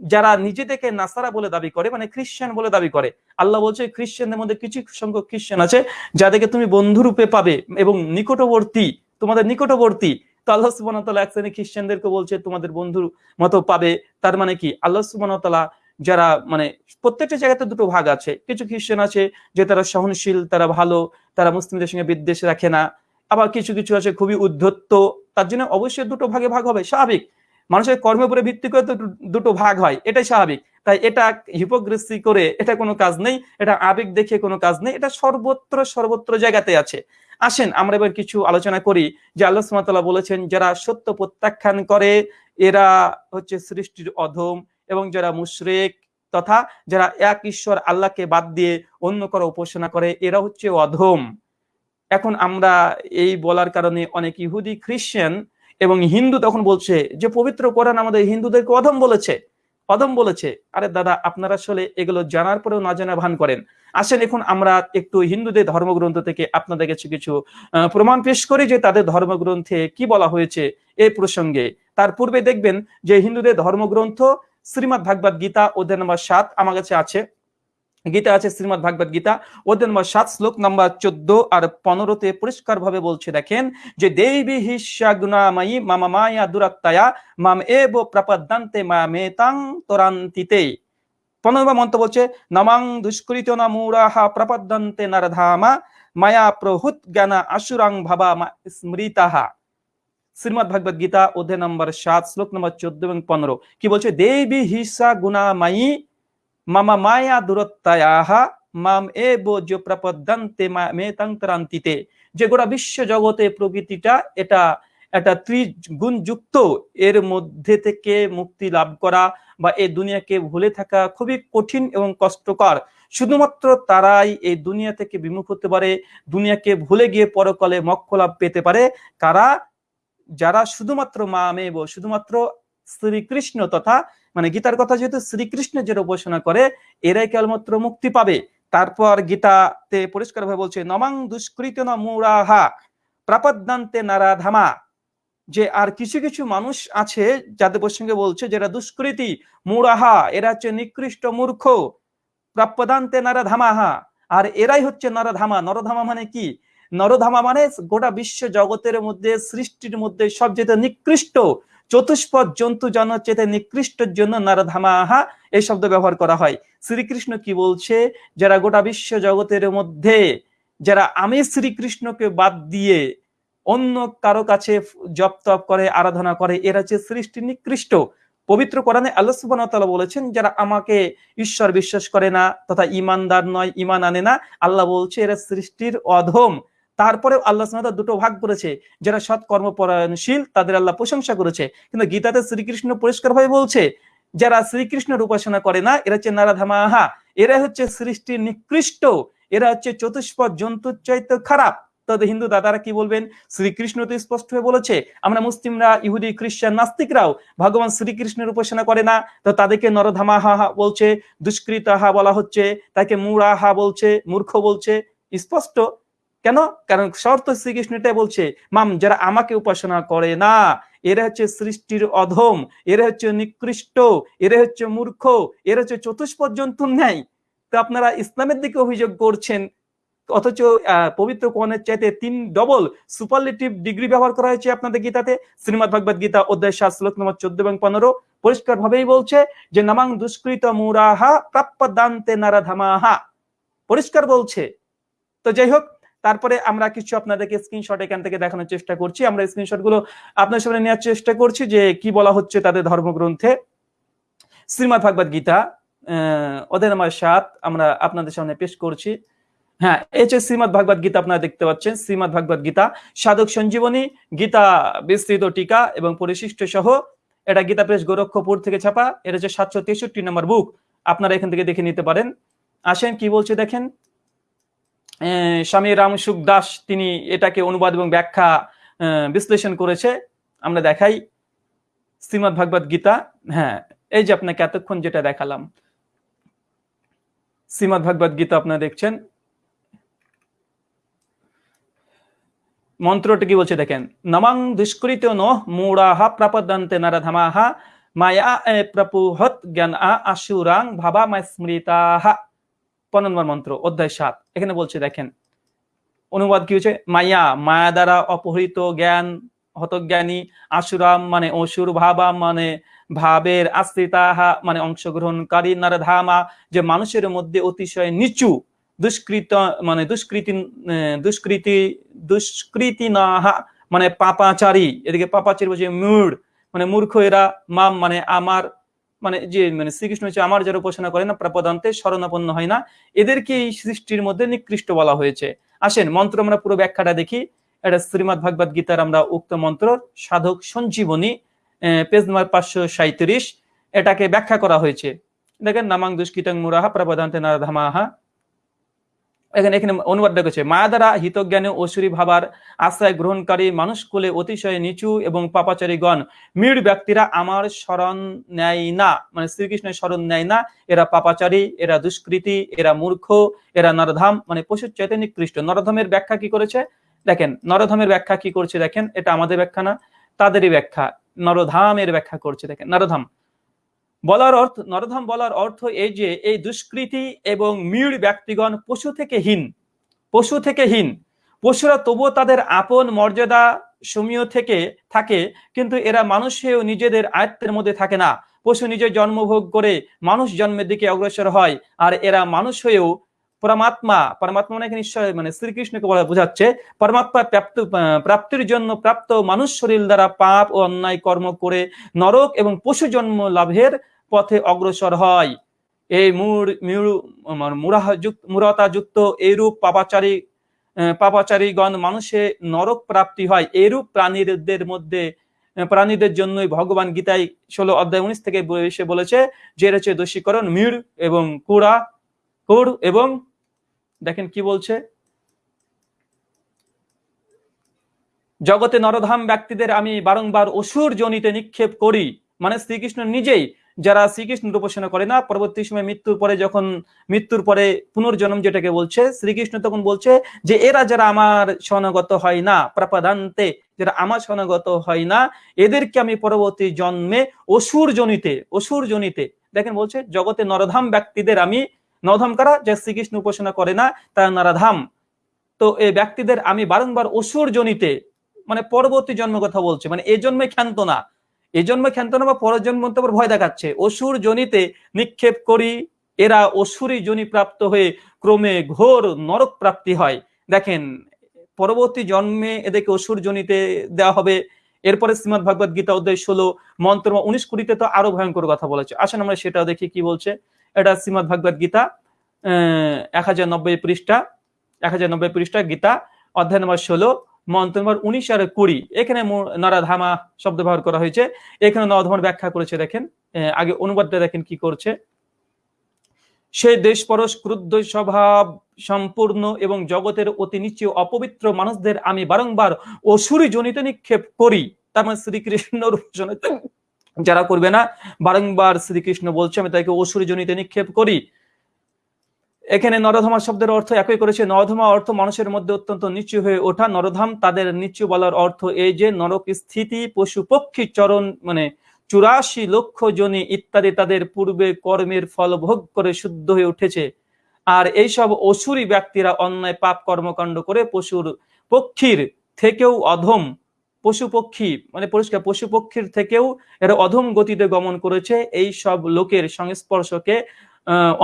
যারা নিজেদেরকে নাসারা বলে দাবি করে মানে খ্রিস্টান বলে দাবি করে। আল্লাহ বলছে, খ্রিস্টানদের মধ্যে কিছু সংখ্যক খ্রিস্টান আছে, যাদেরকে তুমি বন্ধুরূপে পাবে এবং নিকটবর্তী তোমাদের নিকটবর্তী। তো আল্লাহ সুবান এক শ্রেণি খ্রিস্টানদেরকে বলছে, তোমাদের বন্ধুর মতো পাবে। তার মানে কি? আল্লাহ সুবান যারা মানে প্রত্যেকটা জায়গাতে দুটো ভাগ আছে। কিছু খ্রিস্টান আছে যে তারা সহনশীল, তারা ভালো, তারা মুসলিমদের সঙ্গে বিদ্বেষ রাখে না। আবার কিছু কিছু আছে খুবই উদ্ধত্ত। তার জন্য অবশ্যই দুটো ভাগে ভাগ হবে। স্বাভাবিক। মানুষের কর্মের উপরে ভিত্তি করে তো দুটো ভাগ হয়। এটাই স্বাভাবিক। তাই এটা হিপোগ্রেসি করে এটা কোনো কাজ নেই, এটা আবেগ দেখে কোনো কাজ নেই, এটা সর্বত্র সর্বত্র জায়গাতে আছে। আসেন, আমরা এবার কিছু আলোচনা করি যে আল্লাহ সুমাতাল্লাহ বলেছেন, যারা সত্য প্রত্যাখ্যান করে, এরা হচ্ছে সৃষ্টির অধম এবং যারা মুশরেক তথা যারা এক ঈশ্বর আল্লাহকে বাদ দিয়ে অন্য কারও উপাসনা করে, এরা হচ্ছে অধম। এখন আমরা এই বলার কারণে অনেক ইহুদি খ্রিস্টান এবং হিন্দু তখন বলছে যে, পবিত্র কোরআন আমাদের হিন্দুদেরকে অধম বলেছে। অধম বলেছে, আরে দাদা, আপনারা আসলে এগুলো জানার পরেও না জানা ভান করেন। আসেন এখন আমরা একটু হিন্দুদের ধর্মগ্রন্থ থেকে আপনাদের কাছে কিছু প্রমাণ পেশ করি যে তাদের ধর্মগ্রন্থে কি বলা হয়েছে এই প্রসঙ্গে। তার পূর্বে দেখবেন যে হিন্দুদের ধর্মগ্রন্থ শ্রীমদ ভাগবত গীতা অধ্যায় নম্বর সাত আমার কাছে আছে। গীতা আছে, শ্রীমদ ভাগবত গীতা। অধ্যায় নম্বর সাত, শ্লোক নম্বর চোদ্দ আর পনেরোতে পরিষ্কার ভাবে বলছে, দেখেন, যে দেবী হিসা গুণাময়ী মামা মায়া দুরাত্তায়া, মাম এব প্রপদ্দান্তে মা মেতাং তোরান্তিতে। পনেরো মন্ত্র বলছে, নমাং দুষ্কৃত নামুরাহা প্রপদ্দান্তে নারধামা, মায়া প্রহুত জ্ঞানা আশুরাং ভাবা স্মৃতাহা। শ্রীমদ ভাগবত গীতা, অধ্যায় নম্বর সাত, শ্লোক নম্বর চোদ্দ এবং পনেরো। কি বলছে? দেবী হিসা গুণাময়ী মামা মায়া দূরত্বায়াহা মাম এ বোজ মেতান্তরান্তিতে যে গোটা বিশ্ব জগতে প্রকৃতিটা এটা একটা ত্রিগুণযুক্ত এর মধ্যে থেকে মুক্তি লাভ করা বা এই দুনিয়াকে ভুলে থাকা খুবই কঠিন এবং কষ্টকর। শুধুমাত্র তারাই এই দুনিয়া থেকে বিমুখ হতে পারে, দুনিয়াকে ভুলে গিয়ে পরকালে মক্ষ লাভ পেতে পারে। কারা? যারা শুধুমাত্র মা মেব শুধুমাত্র শ্রীকৃষ্ণ তথা মানে গীতার কথা যেহেতু শ্রীকৃষ্ণের যেটা উপাসনা করে, এরাই কেবলমাত্র মুক্তি পাবে। তারপর গীতাতে পরিষ্কার ভাবে বলছে, নমাং দুষ্কৃত মুরাহা প্রাপদ্দান্তে নারাধামা। যে আর কিছু কিছু মানুষ আছে যাদের প্রসঙ্গে বলছে যারা দুষ্কৃতি মুরাহা এরা হচ্ছে নিকৃষ্ট মূর্খ। প্রাপ্যদান্তে নারাধামাহা আর এরাই হচ্ছে নরধামা। নরধামা মানে কি? নরধামা মানে গোটা বিশ্ব জগতের মধ্যে, সৃষ্টির মধ্যে সবচেয়ে নিকৃষ্ট চতুষ্পদ জন্তু জনচেতে নিকৃষ্টের জন্য নারধামাহা এই শব্দ ব্যবহার করা হয়। শ্রীকৃষ্ণ কি বলছে? যারা গোটা বিশ্ব জগতের মধ্যে, যারা আমি শ্রীকৃষ্ণকে বাদ দিয়ে অন্য কারও কাছে জপ তপ করে, আরাধনা করে, এরা যে সৃষ্টি নিকৃষ্ট। পবিত্র কোরআনে আল্লাহ সুবাহ বলেছেন, যারা আমাকে ঈশ্বর বিশ্বাস করে না, তথা ইমানদার নয় ইমান আনে না, আল্লাহ বলছে এরা সৃষ্টির অধম। তারপরে আল্লাহ দুটো ভাগ করেছে, যারা সৎ কর্মপরায়ণশীল তাদের আল্লাহ প্রশংসা করেছে। কিন্তু গীতাতে শ্রীকৃষ্ণ পরিষ্কার ভাবে বলছে, যারা শ্রীকৃষ্ণের উপাসনা করে না, এরা হচ্ছে নারাধামাহা, এরা হচ্ছে সৃষ্টির নিকৃষ্ট, এরা হচ্ছে চতুষ্পদ জন্তুর চাইতে খারাপ। তবে হিন্দু দাদারা কি বলবেন? শ্রীকৃষ্ণ তো স্পষ্ট হয়ে বলেছে, আমরা মুসলিমরা, ইহুদি, খ্রিস্টান, নাস্তিকরাও, ভগবান শ্রীকৃষ্ণের উপাসনা করে না, তো তাদেরকে নরধামাহা বলছে, দুষ্কৃতাহা বলা হচ্ছে, তাকে মুরাহা বলছে, মূর্খ বলছে, স্পষ্ট। কেন? কারণ শর্ত শ্রীকৃষ্ণ এটাই বলছে, মাম, যারা আমাকে উপাসনা করে না, এরা হচ্ছে সৃষ্টির অধম, এরা হচ্ছে নিকৃষ্ট, এরা হচ্ছে মূর্খ, এরা হচ্ছে চতুষ্পদ জন্তুর ন্যায়। তো আপনারা ইসলামের দিকে অভিযোগ করছেন, অথচ পবিত্র কোরআনের চাইতে তিন ডবল সুপারলেটিভ ডিগ্রি ব্যবহার করা হয়েছে আপনাদের গীতাতে। শ্রীমদ ভগবত গীতা অধ্যায় সাত, শ্লোক নম্বর চোদ্দ এবং পনেরো পরিষ্কার ভাবেই বলছে যে, নামাং দুষ্কৃত মুরাহা প্রাপ্য দান্তে নারাধামাহা পরিষ্কার বলছে। তো যাই হোক তারপরে আমরা কিছু আপনাদেরকে স্ক্রিনশট এখান থেকে দেখানোর চেষ্টা করছি। আমরা স্ক্রিনশটগুলো আপনার সামনে নেওয়ার চেষ্টা করছি যে কি বলা হচ্ছে তাদের ধর্মগ্রন্থে। শ্রীমদ ভাগবত গীতা ওদের নাম্বার সাত আমরা আপনাদের সামনে পেশ করছি। হ্যাঁ এই যে শ্রীমদ ভাগবত গীতা আপনারা দেখতে পাচ্ছেন শ্রীমদ ভাগবত গীতা, সাধক সঞ্জীবনী, গীতা বিস্তৃত টিকা এবং পরিশিষ্ট সহ এটা গীতা প্রেস গোরক্ষপুর থেকে ছাপা, এটা হচ্ছে সাতশো তেষট্টি নম্বর বুক আপনারা এখান থেকে দেখে নিতে পারেন। আসেন, কি বলছে দেখেন? স্বামী রামসুখ দাস তিনি এটাকে অনুবাদ এবং ব্যাখ্যা বিশ্লেষণ করেছে। আমরা দেখাই। শ্রীমদ ভাগবত গীতা হ্যাঁ এই যে আপনাকে এতক্ষণ যেটা দেখালাম। শ্রীমদ ভাগবত গীতা আপনারা দেখছেন। মন্ত্রটি কি বলছে দেখেন? নমাং দুষ্কৃত ন মূঢ়াহা প্রাপদান্তে নরধমাহা মায়া প্রপুহত জ্ঞান আশুরাং ভাবা মায় স্মৃতাহা পনেরো নম্বর মন্ত্র, অধ্যায় সাত। এখানে বলছে, দেখেন, অনুবাদ কি হচ্ছে মায়া মায়া দ্বারা অপহৃত জ্ঞান, হতজ্ঞানী, আশুরাম মানে অসুর ভাবা মানে ভাবের আশ্রিতাহা মানে অংশগ্রহণকারী নারধামা, যে মানুষের মধ্যে অতিশয় নিচু, দুষ্কৃত মানে দুষ্কৃতি দুষ্কৃতি দুষ্কৃতি নাহা মানে পাপাচারী, এদিকে পাপাচারী বলছে মূঢ় মানে মূর্খ এরা, মাম মানে আমার মানে যে মানে শ্রীকৃষ্ণ হচ্ছে আমার যারা উপাসনা করে না, প্রাপদান্তে শরণাপন্ন হয় না। এদেরকে এই সৃষ্টির মধ্যে নিকৃষ্ট বলা হয়েছে। আসেন, মন্ত্র আমরা পুরো ব্যাখ্যাটা দেখি। এটা শ্রীমদ ভাগবত গীতার আমরা উক্ত মন্ত্র, সাধক সঞ্জীবনী পেজ নম্বর পাঁচশো সাঁত্রিশ এটাকে ব্যাখ্যা করা হয়েছে। দেখেন, নামাং দুষ্কৃতং মুরাহা প্রবদান্তে নারধামাহা এখানে এখানে অনুবাদ দেখেছে মায়া দ্বারা হিতজ্ঞানে অসুরী ভাবার আশ্রয় গ্রহণকারী মানুষ কুলে অতিশয় নিচু এবং পাপাচারীগণ। মীর ব্যক্তিরা আমার স্মরণ নেয় না। মানে শ্রীকৃষ্ণের স্মরণ নেয় না। এরা পাপাচারী, এরা দুষ্কৃতি, এরা মূর্খ, এরা নরধাম মানে পশুর চাইতে নিকৃষ্ট। নরধামের ব্যাখ্যা কি করেছে? দেখেন, নরধামের ব্যাখ্যা কি করছে দেখেন, এটা আমাদের ব্যাখ্যা না, তাদেরই ব্যাখ্যা। নরধামের ব্যাখ্যা করছে, দেখেন, নরধাম। বলার অর্থ, নরধাম বলার অর্থ এই যে, এই দুষ্কৃতি এবং মিড় ব্যক্তিগণ পশু থেকে হীন, পশু থেকে হীন। পশুরা তবুও তাদের আপন মর্যাদা সমীয় থেকে থাকে, কিন্তু এরা মানুষেও নিজেদের আয়ত্তের মধ্যে থাকে না। পশু নিজে জন্মভোগ করে মানুষ জন্মের দিকে অগ্রসর হয়, আর এরা মানুষ হয়েও পরমাত্মা পরমাত্মা মানে নিশ্চয়? মানে শ্রীকৃষ্ণকে বলা বোঝাচ্ছে, পরমাত্মা প্রাপ্ত, প্রাপ্তির জন্য প্রাপ্ত মানুষ শরীর দ্বারা পাপ ও অন্যায় কর্ম করে নরক এবং পশু জন্ম লাভের পথে অগ্রসর হয়। এই মুরতা যুক্ত এইরূপ পাপাচারী পাপাচারীগণ মানুষে নরক প্রাপ্তি হয়। এরূপ প্রাণীদের মধ্যে প্রাণীদের জন্যই ভগবান গীতায় ষোলো অধ্যায় উনিশ থেকে এসে বলেছে যে রয়েছে দোষীকরণ মিড় এবং কুড়া, কুড় এবং, দেখেন কি বলছে? জগতে নরধাম ব্যক্তিদের আমি বারংবার অসুর জনিতে নিক্ষেপ করি। মানে শ্রীকৃষ্ণ নিজেই যারা শ্রীকৃষ্ণের উপাসনা করে না, পরবর্তী সময় মৃত্যুর পরে যখন, মৃত্যুর পরে পুনর্জন্ম যেটাকে বলছে, শ্রীকৃষ্ণ তখন বলছে যে, এরা যারা আমার স্বনাগত হয় না, প্রাপাদান্তে যারা আমার স্বনাগত হয় না, এদেরকে আমি পরবর্তী জন্মে অসুর জনিতে অসুর জনিতে, দেখেন বলছে, জগতে নরধাম ব্যক্তিদের আমি নরধাম কারা? যা শ্রীকৃষ্ণ উপাসনা করে না, তারা নরধাম। তো এই ব্যক্তিদের আমি বারংবার অসুর জনিতে মানে পরবর্তী জন্ম কথা বলছে মানে এই জন্মে ক্ষান্ত না। এই জন্মে ক্ষান্ত না বা পরের জন্ম ভয় দেখাচ্ছে। অসুর জনিতে নিক্ষেপ করি, এরা অসুরী জনি প্রাপ্ত হয়ে ক্রমে ঘোর নরক প্রাপ্তি হয়। দেখেন, পরবর্তী জন্মে এদেরকে অসুর জনিতে দেওয়া হবে। এরপরে শ্রীমদ ভাগবত গীতা অধ্যায় ষোলো, মন্ত্র উনিশ কুড়িতে তো আরও ভয়ঙ্কর কথা বলেছে। আসেন আমরা সেটা দেখি কি বলছে। এটা শ্রীমদ ভাগবত গীতা, আহ, এক হাজার নব্বই পৃষ্ঠা, এক হাজার নব্বই পৃষ্ঠা গীতা, অধ্যায় নম্বর ষোলো। মন্ত্র নম্বর উনিশ আর কুড়ি। এখানে নরাধামা শব্দ ব্যবহার করা হয়েছে। এখানে নরধামার ব্যাখ্যা করেছে, দেখেন। আগে অনুবাদটা দেখেন কি করছে। সে দেশ পরশ ক্রুদ্ধ স্বভাব সম্পূর্ণ এবং জগতের অতি নিচে অপবিত্র মানুষদের আমি বারংবার অসুরি জনিত নিক্ষেপ করি। তার মানে শ্রীকৃষ্ণ যারা করবে না, বারংবার শ্রীকৃষ্ণ বলছে, আমি তাকে অসুরি জনিতে নিক্ষেপ করি। এখানে নরধমা শব্দের অর্থ একই করেছে, নরধমা অর্থ মানুষের মধ্যে অত্যন্ত নিচু হয়ে ওঠা, নরধাম তাদের নিচু বলার অর্থ এই যে নরক স্থিতি, পশু পক্ষী চরণ মানে চুরাশি লক্ষ জনি ইত্যাদি তাদের পূর্বে কর্মের ফল ভোগ করে শুদ্ধ হয়ে উঠেছে। আর এইসব অসুরী ব্যক্তিরা অন্যায় পাপ কর্মকাণ্ড করে পশুর পক্ষীর থেকেও অধম, পশু পক্ষী মানে পরিষ্কার, পশু পক্ষীর থেকেও এরা অধম গতিতে গমন করেছে। এই সব লোকের সংস্পর্শকে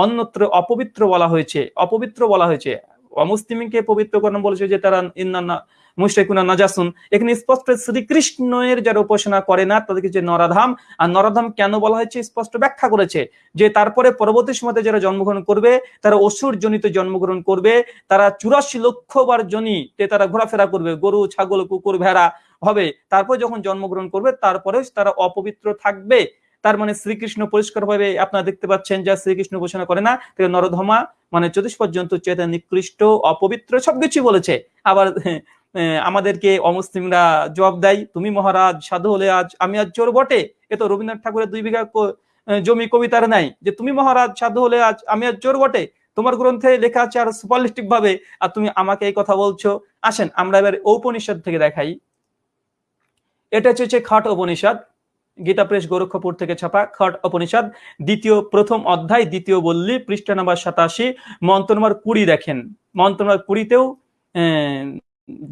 অন্যত্র অপবিত্র বলা হয়েছে, অপবিত্র বলা হয়েছে। অমুসলিমকে পবিত্র পবিত্রকরণ বলেছে যে তারা ইন্না মুশরিকুনা নাজাসুন। এখানে স্পষ্ট শ্রীকৃষ্ণের যারা উপাসনা করে না, তাদেরকে যে নরাধাম, আর নরাধাম কেন বলা হয়েছে? স্পষ্ট ব্যাখ্যা করেছে যে তারপরে পরবর্তী সময়তে যারা জন্মগ্রহণ করবে, তারা অসুর জনিত জন্মগ্রহণ করবে, তারা চুরাশি লক্ষ বার জনিতে তারা ঘোরাফেরা করবে, গরু, ছাগল, কুকুর, ভেড়া হবে। তারপর যখন জন্মগ্রহণ করবে, তারপরে তারা অপবিত্র থাকবে। তার মানে শ্রীকৃষ্ণ পরিষ্কার ভাবে আপনারা দেখতে পাচ্ছেন যা শ্রীকৃষ্ণ ঘোষণা করে না নরধমা মানে চতুষ পর্যন্ত চেতন, নিকৃষ্ট, অপবিত্র সবকিছু বলেছে। আবার আমাদেরকে অমুসলিমরা জবাব দেয়, তুমি মহারাজ, সাধু হলে আজ, আমি আজ চোর বটে? এ তো রবীন্দ্রনাথ ঠাকুরের দুই বিঘা জমি কবিতার নাই যে তুমি মহারাজ, সাধু হলে আজ, আমি আজ চোর বটে? তোমার গ্রন্থে লেখা আছে আর সুপারলিস্টিক ভাবে আর তুমি আমাকে এই কথা বলছো? আসেন, আমরা এবার ঔপনিষদ থেকে দেখাই। এটা হচ্ছে খাট উপনিষদ গীতা প্রেস গোরক্ষপুর থেকে ছাপা খট উপনিষদ, দ্বিতীয় প্রথম অধ্যায়, দ্বিতীয় বললি, পৃষ্ঠা নাম্বার সাতাশি, মন্ত্র নম্বর কুড়ি দেখেন। মন্ত্র নম্বর কুড়িতেও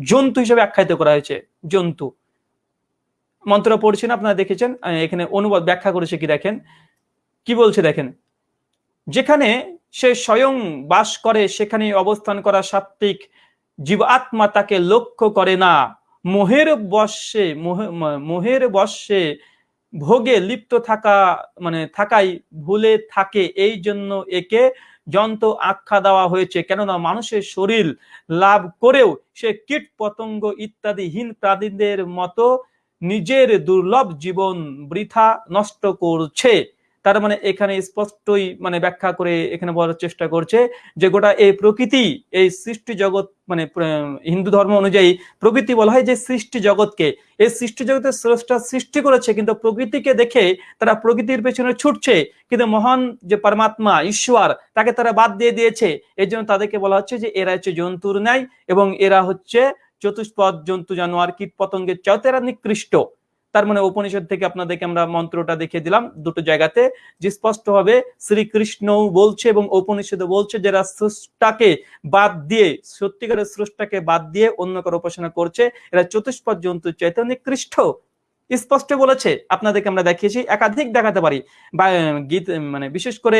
জন্তু হিসেবে আখ্যায়িত করা হয়েছে, জন্তু। মন্ত্র পড়ছেন, আপনারা দেখেছেন এখানে অনুবাদ ব্যাখ্যা করেছে কি দেখেন? কি বলছে দেখেন? যেখানে সে স্বয়ং বাস করে, সেখানে অবস্থান করা সাত্বিক জীব আত্মা তাকে লক্ষ্য করে না। মোহের বর্ষে মোহের বর্ষে ভোগে লিপ্ত থাকা মানে থাকাই ভুলে থাকে, এই জন্য একে যন্ত্র আখ্যা দেওয়া হয়েছে। কেননা মানুষের শরীর লাভ করেও সে কীট, পতঙ্গ ইত্যাদি হীন প্রাণীদের মতো নিজের দুর্লভ জীবন বৃথা নষ্ট করছে। তার মানে এখানে স্পষ্টই মানে ব্যাখ্যা করে এখানে বলার চেষ্টা করছে যে গোটা এই প্রকৃতি, এই সৃষ্টি জগৎ মানে হিন্দু ধর্ম অনুযায়ী প্রকৃতি বলা হয় যে সৃষ্টি জগৎকে। এই সৃষ্টি জগতের স্রষ্টা সৃষ্টি করেছে, কিন্তু প্রকৃতিকে দেখে তারা প্রকৃতির পেছনে ছুটছে। কিন্তু মহান যে পরমাত্মা, ঈশ্বর, তাকে তারা বাদ দিয়ে দিয়েছে। এই জন্য তাদেরকে বলা হচ্ছে যে এরা হচ্ছে জন্তুর ন্যায় এবং এরা হচ্ছে চতুষ্পদ জন্তু জানোয়ার কীট পতঙ্গের চাও এরা নিকৃষ্ট। তার মানে উপনিষদ থেকে আপনাদেরকে আমরা মন্ত্রটা দেখিয়ে দিলাম দুটো জায়গাতে, যে স্পষ্টভাবে শ্রীকৃষ্ণও শ্রীকৃষ্ণ বলছে এবং উপনিষদে বলছে যারা স্রষ্টাকে বাদ দিয়ে, সত্যিকারের স্রষ্টাকে বাদ দিয়ে অন্য কারও উপাসনা করছে। এরা চতুষ্পদ জন্তু, চৈতন্য কৃষ্ণ স্পষ্ট বলেছে। আপনাদেরকে আমরা দেখিয়েছি, একাধিক দেখাতে পারি। বা গীত মানে বিশেষ করে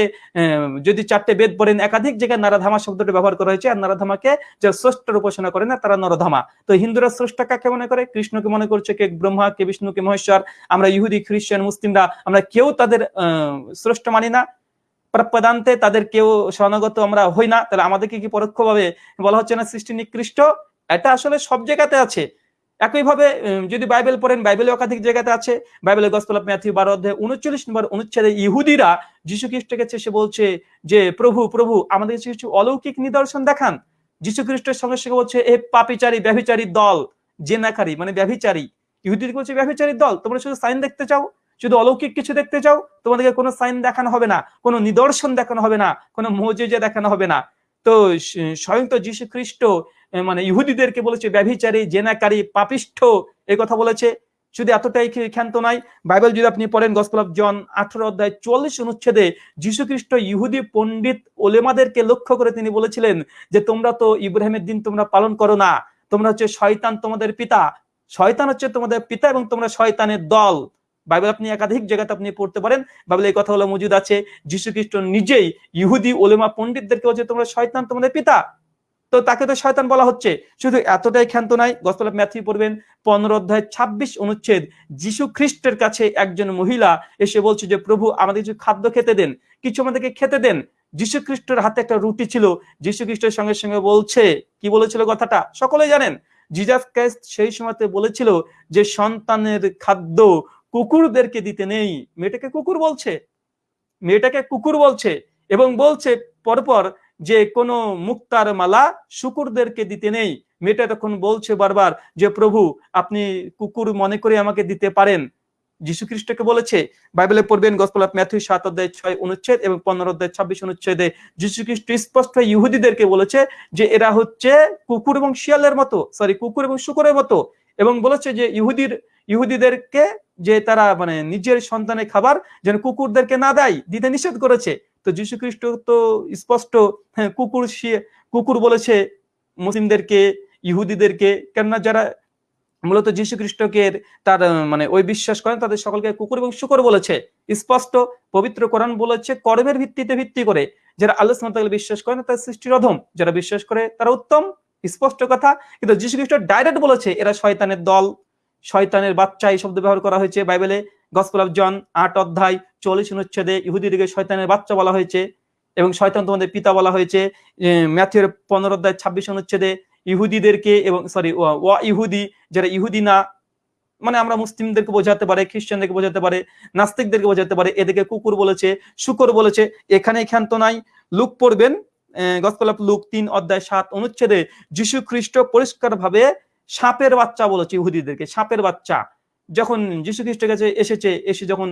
যদি চারটে বেদ পড়েন, একাধিক জায়গায় নারাধামা শব্দটি ব্যবহার করা হয়েছে, আর নারাধামাকে যে স্রষ্টার উপাসনা করে না তারা নরধামা। তো হিন্দুরা স্রষ্টা কাকে মনে করে? কৃষ্ণকে মনে করছে কে? ব্রহ্মা, কে বিষ্ণু কে মহেশ্বর? আমরা ইহুদি, খ্রিস্টান, মুসলিমরা, আমরা কেউ তাদের স্রষ্টা মানি না। প্রাপ্যদান্তে তাদের কেউ শরণাগত আমরা হই না। তাহলে আমাদেরকে কি পরোক্ষভাবে বলা হচ্ছে না সৃষ্টি নিকৃষ্ট? এটা আসলে সব জায়গাতে আছে। একইভাবে যদি বাইবেল পড়েন বাইবেলে একাধিক জায়গাতে আছে। বাইবেলের গসপল ম্যাথিউ বারো অধ্যায় উনচল্লিশ নম্বর অনুচ্ছেদে ইহুদিরা যীশু খ্রিস্টকে সে বলছে যে, প্রভু প্রভু, আমাদের কিছু অলৌকিক নিদর্শন দেখান। যীশু খ্রিস্টের সঙ্গে সঙ্গে বলছে, এ পাপিচারী, ব্যভিচারী দল, জেনাকারী মানে ব্যভিচারী। ইহুদির বলছে, ব্যভিচারী দল, তোমরা শুধু সাইন দেখতে চাও? শুধু অলৌকিক কিছু দেখতে চাও? তোমাদেরকে কোনো সাইন দেখানো হবে না, কোনো নিদর্শন দেখানো হবে না, কোনো মজেজে দেখানো হবে না। তো স্বয়ং তো যীশু খ্রিস্ট মানে ইহুদিদেরকে বলেছে, ব্যভিচারী, জেনাকারী, পাপিষ্ঠ এই কথা বলেছে। শুধু এতটাই ক্ষান্ত নাই বাইবেল যদি আপনি পড়েন, গসপল অফ জন আঠারো অধ্যায় চল্লিশ অনুচ্ছেদে যীশু খ্রিস্ট ইহুদি পণ্ডিত ওলেমাদেরকে লক্ষ্য করে তিনি বলেছিলেন যে, তোমরা তো ইব্রাহিমের দিন তোমরা পালন করো না। তোমরা হচ্ছে শয়তান তোমাদের পিতা। শয়তান হচ্ছে তোমাদের পিতা এবং তোমরা শয়তানের দল। বাইবেল আপনি একাধিক জায়গাতে আপনি পড়তে পারেন। বাইবেল এই কথাগুলো মজুদ আছে যীশু খ্রিস্ট নিজেই ইহুদি ওলেমা পণ্ডিতদেরকে বলছে তোমরা শয়তান তোমাদের পিতা, তো তাকে তো শয়তান বলা হচ্ছে। শুধু এতটাই ক্ষান্ত নাই গসপল ম্যাথি পড়বেন, পনেরো অধ্যায় ছাব্বিশ অনুচ্ছেদ যিশু খ্রিস্টের কাছে একজন মহিলা এসে বলছে যে, প্রভু, আমাদের কিছু খাদ্য খেতে দেন, কিছু আমাদেরকে খেতে দেন। যিশু খ্রিস্টের হাতে একটা রুটি ছিল যিশু খ্রিস্টের সঙ্গে সঙ্গে বলছে, কি বলেছিল কথাটা? সকলে জানেন। জিজাস ক্রাইস্ট সেই সময়তে বলেছিল যে, সন্তানের খাদ্য কুকুরদেরকে দিতে নেই। মেয়েটাকে কুকুর বলছে। মেয়েটাকে কুকুর বলছে এবং বলছে পরপর যে কোনো মুক্তার মালা শুকুরদেরকে দিতে নেই। মেয়েটা তখন বলছে বারবার যে, প্রভু, আপনি কুকুর মনে করে আমাকে দিতে পারেন। যীশু খ্রিস্টকে বলেছে। বাইবেলে পড়বেন গসপল ম্যাথু সাত অধ্যায় ছয় অনুচ্ছেদ এবং পনেরো অধ্যায় ছাব্বিশ অনুচ্ছেদে যীশু খ্রিস্ট স্পষ্ট ইহুদিদেরকে বলেছে যে, এরা হচ্ছে কুকুর এবং শিয়ালের মতো সরি কুকুর এবং শুকুরের মতো। এবং বলেছে যে ইহুদির, ইহুদিদেরকে যে তারা মানে নিজের সন্তানের খাবার যেন কুকুরদেরকে না দেয়, দিতে নিষেধ করেছে। তো যীশু খ্রিস্ট তো স্পষ্ট হ্যাঁ কুকুর কুকুর বলেছে মুসলিমদেরকে, ইহুদিদেরকে, কেননা যারা মূলত যীশু খ্রিস্টকে তার মানে ওই বিশ্বাস করেন, তাদের সকলকে কুকুর এবং শুকর বলেছে। স্পষ্ট, পবিত্র কোরআন বলেছে কর্মের ভিত্তিতে ভিত্তি করে। যারা আল্লাহ বিশ্বাস করেন তার সৃষ্টির অধম। যারা বিশ্বাস করে, তারা উত্তম। স্পষ্ট কথা, কিন্তু যীশু খ্রিস্ট ডাইরেক্ট বলেছে, এরা শয়তানের দল, শয়তানের বাচ্চা এই শব্দ ব্যবহার করা হয়েছে বাইবেলে গসপেল অফ জন আট অধ্যায় চল্লিশ অনুচ্ছেদে ইহুদিদিকে শয়তানের বাচ্চা বলা হয়েছে এবং শয়তান তোমাদের পিতা বলা হয়েছে ম্যাথিউর পনেরো অধ্যায় ছাব্বিশ অনুচ্ছেদে ইহুদিদেরকে এবং সরি ওয়া ইহুদি, যারা ইহুদি না মানে আমরা মুসলিমদেরকে বোঝাতে পারে, খ্রিস্টানদেরকে বোঝাতে পারে, নাস্তিকদেরকে বোঝাতে পারে, এদেরকে কুকুর বলেছে, শুকর বলেছে, এখানে ক্ষান্ত নাই, লুক পড়বেন গসপেল লুক তিন অধ্যায় সাত অনুচ্ছেদে যীশু খ্রিস্ট পরিষ্কার ভাবে সাপের বাচ্চা বলেছে ইহুদিদেরকে, সাপের বাচ্চা। যখন যীশু খ্রিস্টের কাছে এসেছে, এসে যখন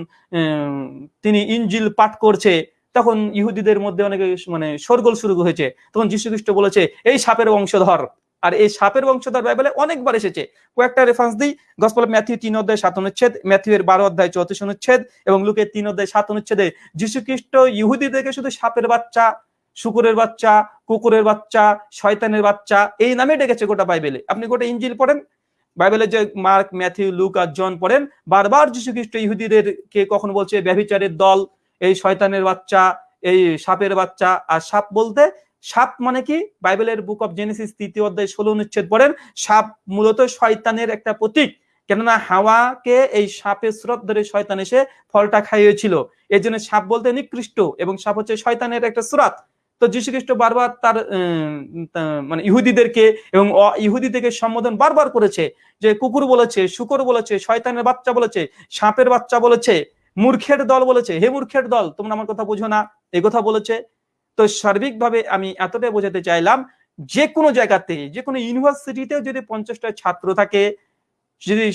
তিনি ইঞ্জিল পাঠ করছে, তখন ইহুদিদের মধ্যে অনেক মানে সরগোল শুরু হয়েছে। তখন যীশু খ্রিস্ট বলেছে, এই সাপের বংশধর। আর এই সাপের বংশধর বাইবেলে অনেকবার এসেছে। কয়েকটা রেফারেন্স দিই। গসপল ম্যাথিউ তিন অধ্যায় সাত অনুচ্ছেদ ম্যাথিউ এর বারো অধ্যায় চৌত্রিশ অনুচ্ছেদ এবং লুকের তিন অধ্যায় সাত অনুচ্ছেদে যীশু খ্রিস্ট ইহুদিদেরকে শুধু সাপের বাচ্চা শুকুরের বাচ্চা, কুকুরের বাচ্চা, শয়তানের বাচ্চা, এই নামে ডেকেছে গোটা বাইবেলে। আপনি গোটা ইঞ্জিল পড়েন, বাইবেলে যে মার্ক, ম্যাথিউ, লুক আর জন পড়েন, বারবার যীশু খ্রিস্ট ইহুদিদের কে কখন বলছে, ব্যভিচারের দল, এই শয়তানের বাচ্চা, এই সাপের বাচ্চা, আর সাপ বলতে, সাপ মানে কি? বাইবেলের বুক অফ জেনেসিস তৃতীয় অধ্যায় ষোলো অনুচ্ছেদ পড়েন, সাপ মূলত শয়তানের একটা প্রতীক। কেননা হাওয়াকে এই সাপের স্রোত ধরে শয়তান এসে ফলটা খাইয়েছিল। এই জন্য সাপ বলতে নিকৃষ্ট, এবং সাপ হচ্ছে শয়তানের একটা স্রোত। তো যীশু খ্রিস্ট বারবার তার মানে ইহুদিদেরকে এবং ইহুদিদেরকে সম্বোধন বারবার করেছে যে কুকুর বলেছে, শুকর বলেছে, শয়তানের বাচ্চা বলেছে, সাপের বাচ্চা বলেছে, মূর্খের দল বলেছে। হে মূর্খের দল, তোমরা আমার কথা বুঝো না। এ কথা বলেছে। তো সার্বিকভাবে আমি এতটাই বোঝাতে চাইলাম, যে কোনো জায়গাতে, যে কোনো ইউনিভার্সিটিতেও যদি পঞ্চাশটা ছাত্র থাকে, যদি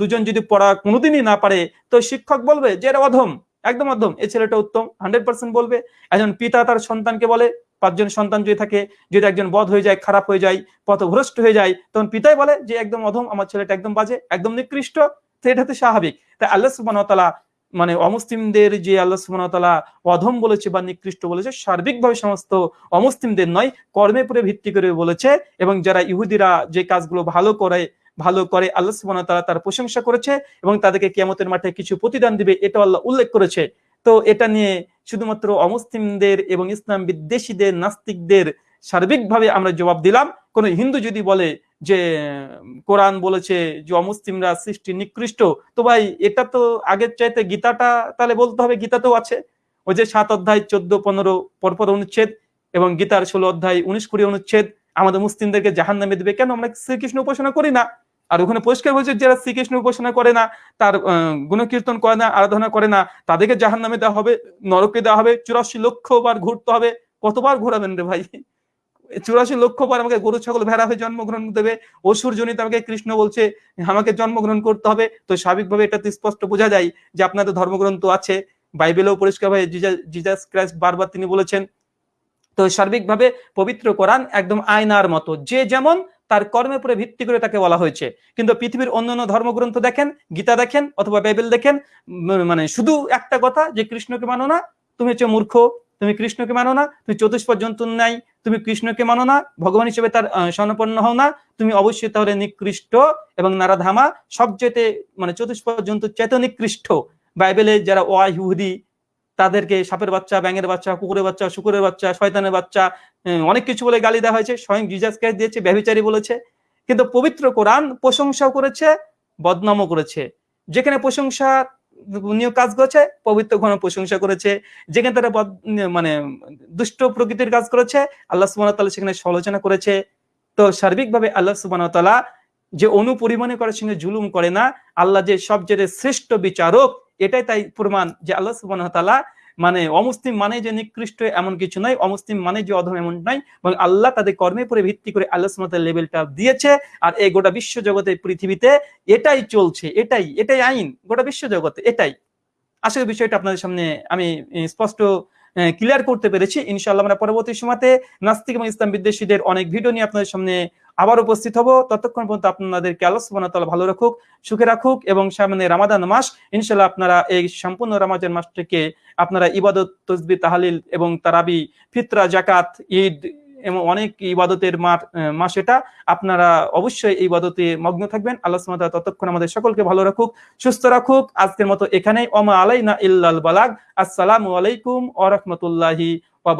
দুজন যদি পড়া কোনোদিনই না পারে, তো শিক্ষক বলবে যে এরা অধম। একদম অধম এই ছেলেটা উত্তম হান্ড্রেড পার্সেন্ট বলবে। একজন পিতা তার সন্তানকে বলে, পাঁচজন সন্তান যদি থাকে, যদি একজন বধ হয়ে যায়, খারাপ হয়ে যায়, পথভ্রষ্ট হয়ে যায়, তখন পিতাই বলে যে, একদম অধম, আমার ছেলেটা একদম বাজে, একদম নিকৃষ্ট এটা তো স্বাভাবিক। তাই আল্লাহ সুবান মানে অমুসলিমদের যে আল্লাহ সুবাহতালা অধম বলেছে বা নিকৃষ্ট বলেছে, সার্বিকভাবে সমস্ত অমুসলিমদের নয়, কর্মে পরে ভিত্তি করে বলেছে। এবং যারা ইহুদিরা যে কাজগুলো ভালো করে ভালো করে আল্লাহ সুবাহ তার প্রশংসা করেছে এবং তাদেরকে কিয়ামতের মাঠে কিছু প্রতিদান দিবে এটা আল্লাহ উল্লেখ করেছে। তো এটা নিয়ে শুধুমাত্র অমুসলিমদের এবং ইসলাম বিদ্বেষীদের, নাস্তিকদের সার্বিকভাবে আমরা জবাব দিলাম। কোন হিন্দু যদি বলে যে, কোরআন বলেছে যে অমুসলিমরা সৃষ্টি নিকৃষ্ট, তো ভাই এটা তো আগের চাইতে গীতাটা, তাহলে বলতে হবে গীতাতেও আছে। ওই যে সাত অধ্যায় চোদ্দ, পনেরো, পরপর অনুচ্ছেদ এবং গীতার ষোলো অধ্যায় উনিশ কুড়ি অনুচ্ছেদ, আমাদের মুসলিমদেরকে জাহান নামে দেবে। কেন? আমরা শ্রীকৃষ্ণ উপাসনা করি না। আর ওখানে পরিষ্কার হয়েছে যারা শ্রীকৃষ্ণ উপাসনা করে না, তার গুণকীর্তন করে না, আরাধনা করে না, তাদেরকে জাহান নামে দেওয়া হবে, নরকে দেওয়া হবে, চুরাশি লক্ষ বার ঘুরতে হবে। কতবার ঘোরাবেন রে ভাই? চুরাশি লক্ষ বার আমাকে গরু, ছাগল, ভেড়া হয়ে জন্মগ্রহণ দেবে। অসুর জনিত আমাকে কৃষ্ণ বলছে, আমাকে জন্মগ্রহণ করতে হবে। তো স্বাভাবিকভাবে এটা স্পষ্ট বোঝা যায় যে আপনাদের ধর্মগ্রন্থ আছে। বাইবেলেও পরিষ্কার পরিষ্কারভাবে জিজাস ক্রাইস্ট বারবার তিনি বলেছেন, তো সার্বিকভাবে পবিত্র কোরআন একদম আয়নার মতো। যে যেমন তার কর্মের উপরে ভিত্তি করে তাকে বলা হয়েছে। কিন্তু পৃথিবীর অন্যান্য ধর্মগ্রন্থ দেখেন, গীতা দেখেন অথবা বাইবেল দেখেন মানে শুধু একটা কথা যে কৃষ্ণকে মানো না, তুমি হচ্ছে মূর্খ, তুমি কৃষ্ণকে মানো না, তুমি চতুষ্পদ জন্তু নাই তুমি কৃষ্ণকে মানো না, ভগবান হিসেবে তার স্বর্ণপন্ন হও না, তুমি অবশ্যই তাহলে নিকৃষ্ট এবং নারাধামা সবচেয়ে মানে চতুষ্পদ জন্তু চেত বাইবেলে যারা ওয়াহুদি তাদেরকে সাপের বাচ্চা, ব্যাঙের বাচ্চা, কুকুরের বাচ্চা, শুকুরের বাচ্চা, শয়তানের বাচ্চা অনেক কিছু বলে গালি দেওয়া হয়েছে। স্বয়ং জিজাস ক্রাইস্ট দিয়েছে ব্যবচারী বলেছে। কিন্তু পবিত্র কোরআন প্রশংসাও করেছে, বদনামও করেছে। যেখানে প্রশংসা নিয়ে কাজ করেছে, পবিত্র ঘন প্রশংসা করেছে। যেখানে তারা মানে দুষ্ট প্রকৃতির কাজ করেছে, আল্লাহ সুবাহ সেখানে সমালোচনা করেছে। তো সার্বিকভাবে আল্লাহ সুবাহ যে অনুপরিমাণে করার সঙ্গে জুলুম করে না, আল্লাহ যে সবচেয়ে শ্রেষ্ঠ বিচারক এটাই তাই প্রমাণ যে আল্লাহ সুবাহ মানে অমুসলিম মানে যে নিকৃষ্ট এমন কিছু নয়, অমুসলিম মানে যে অধম এমন নয় এবং আল্লাহ তাদের কর্মের উপরে ভিত্তি করে আল্লাহ লেভেলটা দিয়েছে আর এই গোটা বিশ্ব জগতে, পৃথিবীতে এটাই চলছে, এটাই এটাই আইন, গোটা বিশ্ব জগতে এটাই। আসলে বিষয়টা আপনাদের সামনে আমি স্পষ্ট ক্লিয়ার করতে পেরেছি। ইনশাল্লাহ আমরা পরবর্তী সময়তে নাস্তিক এবং ইসলাম বিদ্বেষীদের অনেক ভিডিও নিয়ে আপনাদের সামনে আবার উপস্থিত হব। ততক্ষণ পর্যন্ত আপনাদেরকে আল্লাহ সুবাহ ভালো রাখুক, সুখে রাখুক এবং সামনে রামাদান মাস। ইনশাল্লাহ আপনারা এই সম্পূর্ণ রামাজান মাসটিকে আপনারা ইবাদত তসবি তাহালিল এবং তারাবি, ফিতরা জাকাত ঈদ এবং অনেক ইবাদতের মাস এটা। আপনারা অবশ্যই এই ইবাদতে মগ্ন থাকবেন। আল্লাহ সুমাতা ততক্ষণ আমাদের সকলকে ভালো রাখুক, সুস্থ রাখুক। আজকের মতো এখানেই। অমা আলাইনা ইল্লাল বালাগ। আসসালামু আলাইকুম ওয়া রাহমাতুল্লাহি ওয়া